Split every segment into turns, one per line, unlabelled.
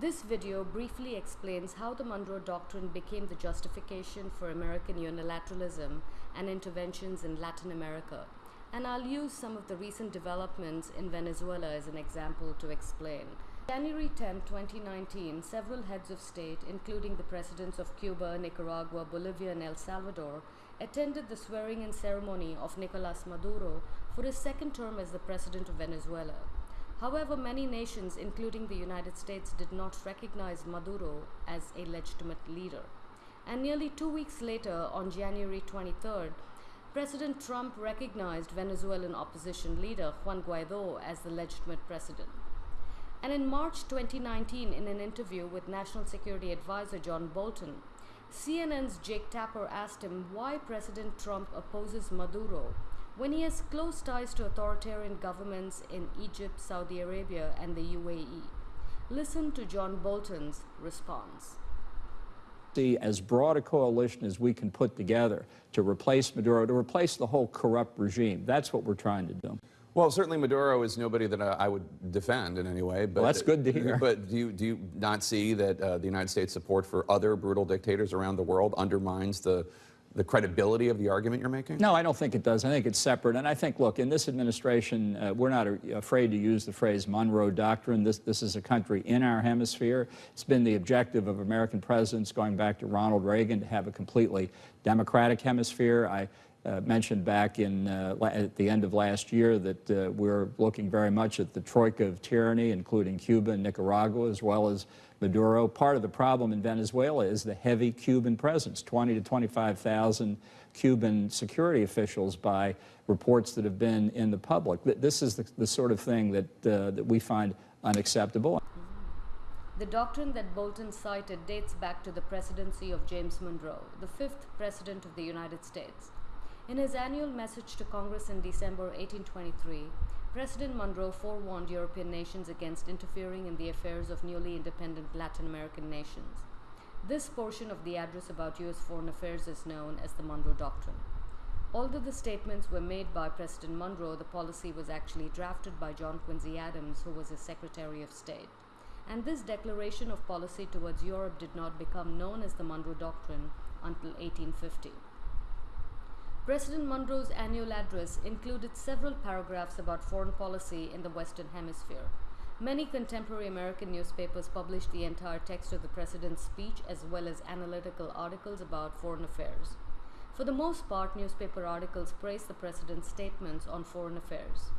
This video briefly explains how the Monroe Doctrine became the justification for American unilateralism and interventions in Latin America, and I'll use some of the recent developments in Venezuela as an example to explain. January 10, 2019, several heads of state, including the presidents of Cuba, Nicaragua, Bolivia, and El Salvador, attended the swearing in ceremony of Nicolas Maduro for his second term as the president of Venezuela. However, many nations, including the United States, did not recognize Maduro as a legitimate leader. And nearly two weeks later, on January 23rd, President Trump recognized Venezuelan opposition leader Juan Guaido as the legitimate president. And in March 2019, in an interview with National Security Advisor John Bolton, CNN's Jake Tapper asked him why President Trump opposes Maduro when he has close ties to authoritarian governments in Egypt, Saudi Arabia, and the UAE. Listen to John Bolton's response.
See as broad a coalition as we can put together to replace Maduro, to replace the whole corrupt regime. That's what we're trying to do.
Well, certainly Maduro is nobody that I would defend in any way. But
well, that's good to hear.
But do you, do you not see that uh, the United States' support for other brutal dictators around the world undermines the, the credibility of the argument you're making?
No, I don't think it does. I think it's separate. And I think, look, in this administration, uh, we're not afraid to use the phrase Monroe Doctrine. This, this is a country in our hemisphere. It's been the objective of American presidents going back to Ronald Reagan to have a completely democratic hemisphere. I uh, mentioned back in uh, at the end of last year that uh, we're looking very much at the troika of tyranny, including Cuba and Nicaragua, as well as Maduro. Part of the problem in Venezuela is the heavy Cuban presence, 20 to 25,000 Cuban security officials by reports that have been in the public. This is the, the sort of thing that, uh, that we find unacceptable.
The doctrine that Bolton cited dates back to the presidency of James Monroe, the fifth president of the United States. In his annual message to Congress in December 1823, President Monroe forewarned European nations against interfering in the affairs of newly independent Latin American nations. This portion of the address about U.S. foreign affairs is known as the Monroe Doctrine. Although the statements were made by President Monroe, the policy was actually drafted by John Quincy Adams, who was his Secretary of State. And this declaration of policy towards Europe did not become known as the Monroe Doctrine until 1850. President Monroe's annual address included several paragraphs about foreign policy in the Western Hemisphere. Many contemporary American newspapers published the entire text of the president's speech as well as analytical articles about foreign affairs. For the most part, newspaper articles praised the president's statements on foreign affairs.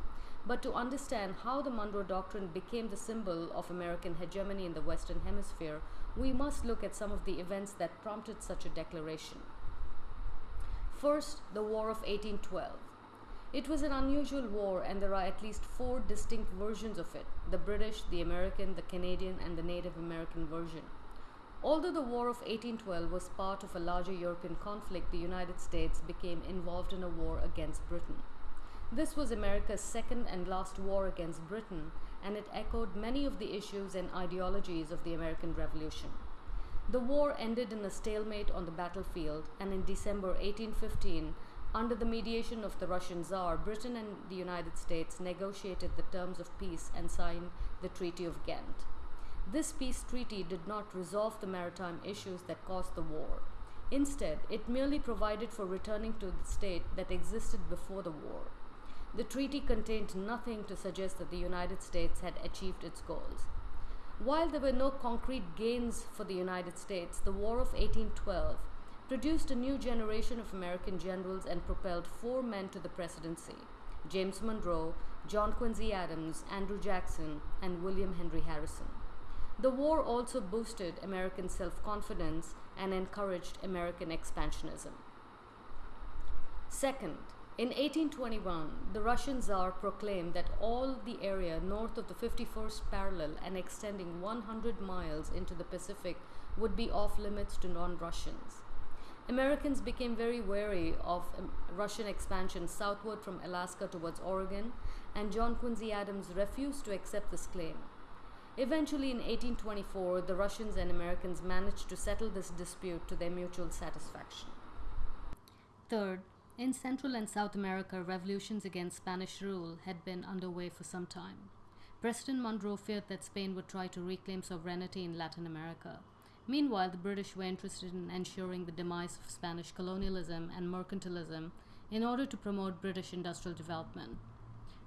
But to understand how the Monroe Doctrine became the symbol of American hegemony in the Western Hemisphere, we must look at some of the events that prompted such a declaration. First, the War of 1812. It was an unusual war and there are at least four distinct versions of it, the British, the American, the Canadian and the Native American version. Although the War of 1812 was part of a larger European conflict, the United States became involved in a war against Britain. This was America's second and last war against Britain, and it echoed many of the issues and ideologies of the American Revolution. The war ended in a stalemate on the battlefield, and in December 1815, under the mediation of the Russian Tsar, Britain and the United States negotiated the terms of peace and signed the Treaty of Ghent. This peace treaty did not resolve the maritime issues that caused the war. Instead, it merely provided for returning to the state that existed before the war. The treaty contained nothing to suggest that the United States had achieved its goals. While there were no concrete gains for the United States, the War of 1812 produced a new generation of American generals and propelled four men to the presidency James Monroe, John Quincy Adams, Andrew Jackson, and William Henry Harrison. The war also boosted American self confidence and encouraged American expansionism. Second, in 1821, the Russian Tsar proclaimed that all the area north of the 51st parallel and extending 100 miles into the Pacific would be off limits to non-Russians. Americans became very wary of um, Russian expansion southward from Alaska towards Oregon, and John Quincy Adams refused to accept this claim. Eventually, in 1824, the Russians and Americans managed to settle this dispute to their mutual satisfaction. Third, in Central and South America, revolutions against Spanish rule had been underway for some time. President Monroe feared that Spain would try to reclaim sovereignty in Latin America. Meanwhile, the British were interested in ensuring the demise of Spanish colonialism and mercantilism in order to promote British industrial development.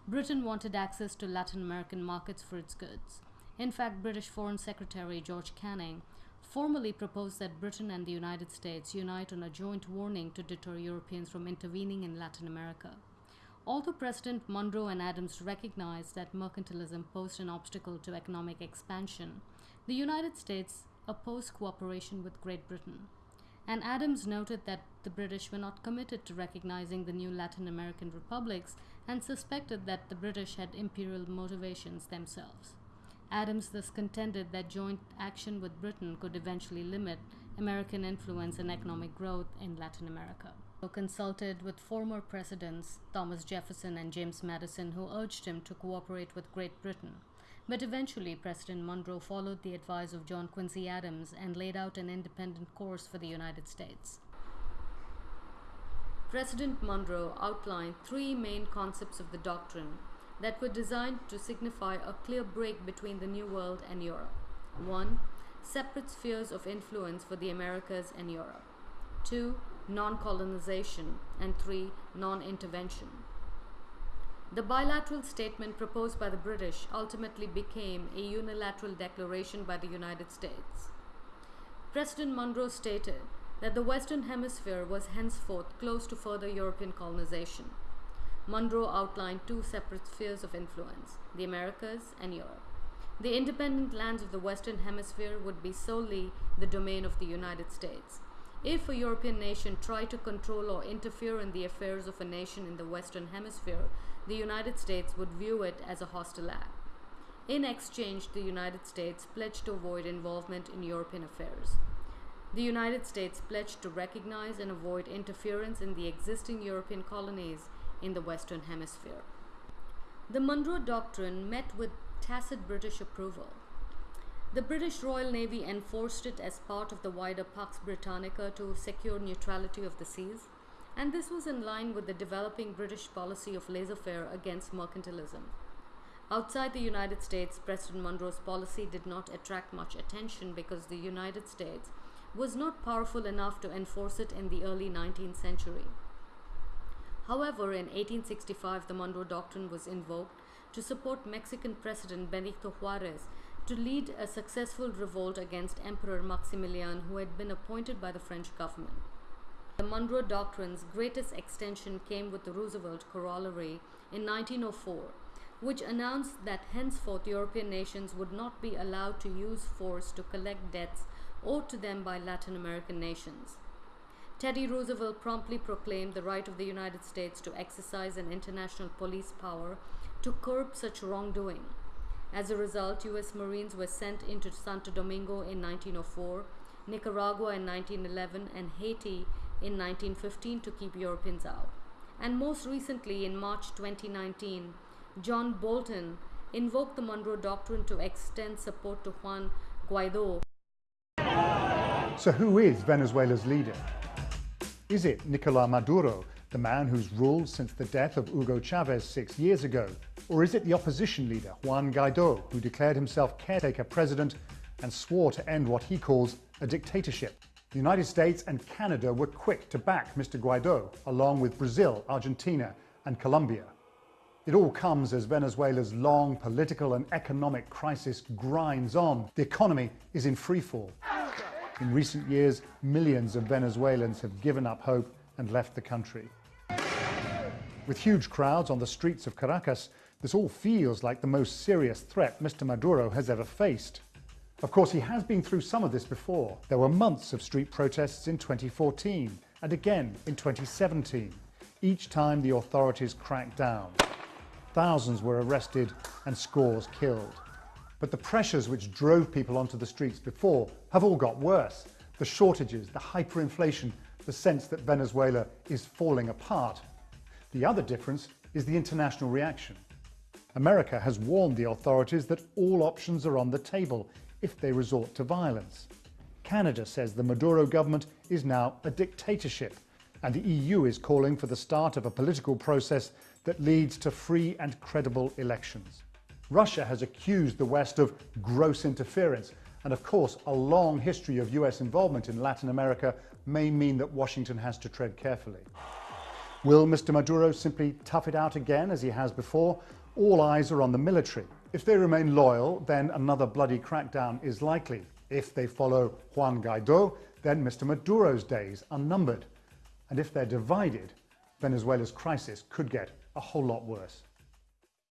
Britain wanted access to Latin American markets for its goods. In fact, British Foreign Secretary George Canning formally proposed that Britain and the United States unite on a joint warning to deter Europeans from intervening in Latin America. Although President Monroe and Adams recognized that mercantilism posed an obstacle to economic expansion, the United States opposed cooperation with Great Britain. And Adams noted that the British were not committed to recognizing the new Latin American republics and suspected that the British had imperial motivations themselves. Adams thus contended that joint action with Britain could eventually limit American influence and economic growth in Latin America. He consulted with former presidents Thomas Jefferson and James Madison, who urged him to cooperate with Great Britain. But eventually, President Monroe followed the advice of John Quincy Adams and laid out an independent course for the United States. President Monroe outlined three main concepts of the doctrine that were designed to signify a clear break between the New World and Europe. 1. Separate spheres of influence for the Americas and Europe. 2. Non colonization. And 3. Non intervention. The bilateral statement proposed by the British ultimately became a unilateral declaration by the United States. President Monroe stated that the Western Hemisphere was henceforth closed to further European colonization. Monroe outlined two separate spheres of influence the Americas and Europe. The independent lands of the Western Hemisphere would be solely the domain of the United States. If a European nation tried to control or interfere in the affairs of a nation in the Western Hemisphere, the United States would view it as a hostile act. In exchange, the United States pledged to avoid involvement in European affairs. The United States pledged to recognize and avoid interference in the existing European colonies in the Western Hemisphere. The Monroe Doctrine met with tacit British approval. The British Royal Navy enforced it as part of the wider Pax Britannica to secure neutrality of the seas, and this was in line with the developing British policy of laissez faire against mercantilism. Outside the United States, President Monroe's policy did not attract much attention because the United States was not powerful enough to enforce it in the early 19th century. However, in 1865, the Monroe Doctrine was invoked to support Mexican President Benito Juarez to lead a successful revolt against Emperor Maximilian, who had been appointed by the French government. The Monroe Doctrine's greatest extension came with the Roosevelt Corollary in 1904, which announced that henceforth European nations would not be allowed to use force to collect debts owed to them by Latin American nations. Teddy Roosevelt promptly proclaimed the right of the United States to exercise an international police power to curb such wrongdoing. As a result, U.S. Marines were sent into Santo Domingo in 1904, Nicaragua in 1911, and Haiti in 1915 to keep Europeans out. And most recently, in March 2019, John Bolton invoked the Monroe Doctrine to extend support to Juan Guaido.
So, who is Venezuela's leader? Is it Nicolas Maduro, the man who's ruled since the death of Hugo Chavez six years ago? Or is it the opposition leader, Juan Guaido, who declared himself caretaker president and swore to end what he calls a dictatorship? The United States and Canada were quick to back Mr. Guaido, along with Brazil, Argentina, and Colombia. It all comes as Venezuela's long political and economic crisis grinds on. The economy is in freefall. In recent years, millions of Venezuelans have given up hope and left the country. With huge crowds on the streets of Caracas, this all feels like the most serious threat Mr. Maduro has ever faced. Of course, he has been through some of this before. There were months of street protests in 2014 and again in 2017. Each time the authorities cracked down. Thousands were arrested and scores killed. But the pressures which drove people onto the streets before have all got worse. The shortages, the hyperinflation, the sense that Venezuela is falling apart. The other difference is the international reaction. America has warned the authorities that all options are on the table if they resort to violence. Canada says the Maduro government is now a dictatorship, and the EU is calling for the start of a political process that leads to free and credible elections. Russia has accused the West of gross interference. And of course, a long history of US involvement in Latin America may mean that Washington has to tread carefully. Will Mr. Maduro simply tough it out again as he has before? All eyes are on the military. If they remain loyal, then another bloody crackdown is likely. If they follow Juan Guaido, then Mr. Maduro's days are numbered. And if they're divided, Venezuela's crisis could get a whole lot worse.